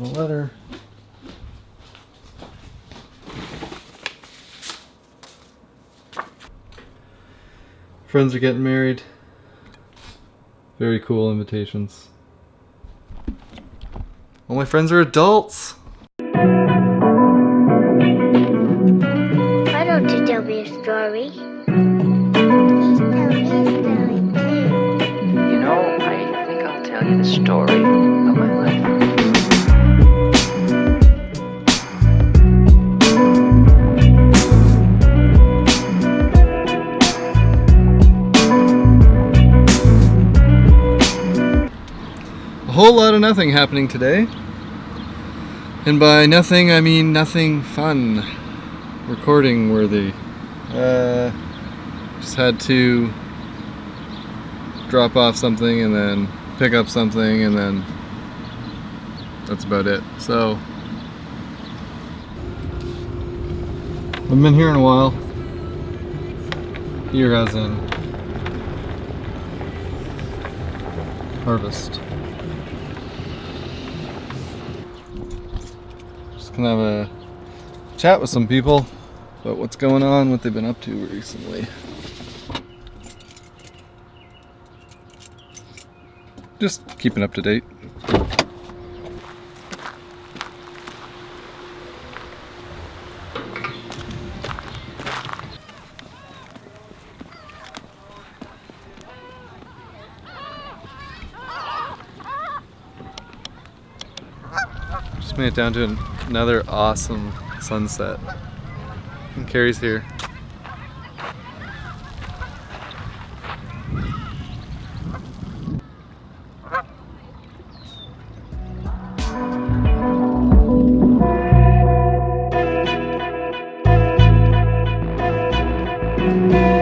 A letter. Friends are getting married. Very cool invitations. All my friends are adults. Why don't you tell me a story? Please tell me a story too. You know, I think I'll tell you the story whole lot of nothing happening today. And by nothing, I mean nothing fun. Recording worthy. Uh, just had to drop off something and then pick up something and then that's about it. So, I've been here in a while. Here as in harvest. Just gonna have a chat with some people about what's going on, what they've been up to recently. Just keeping up to date. Just made it down to an- another awesome sunset. And Carrie's here. People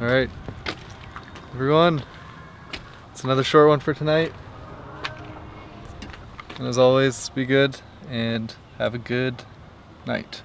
All right, everyone, it's another short one for tonight. And as always, be good and have a good night.